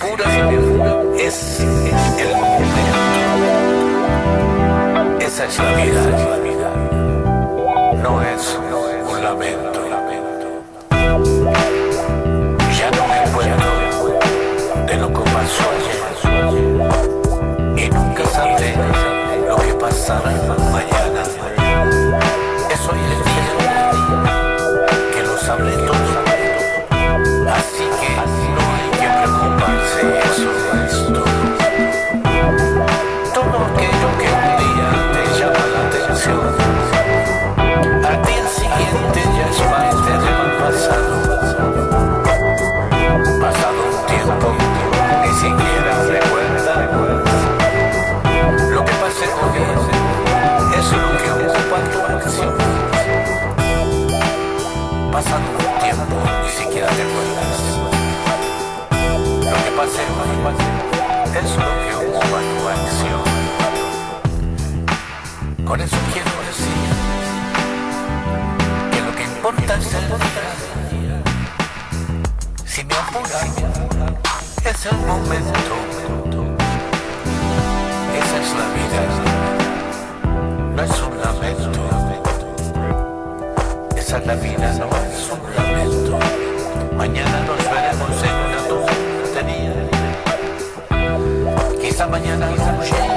apura, es el momento. Esa es la vida. No es un lamento. Ya no me acuerdo de lo que pasó ayer. Y nunca sabré lo que pasará mañana. Pasado un tiempo, ni siquiera te acuerdas. Lo que pase es lo que ocupa tu acción. Con eso quiero decir que lo que importa es el día. Si me apura, es el momento. La vida, no es un lamento. Mañana nos veremos en una tontería. Quizá mañana no llegue.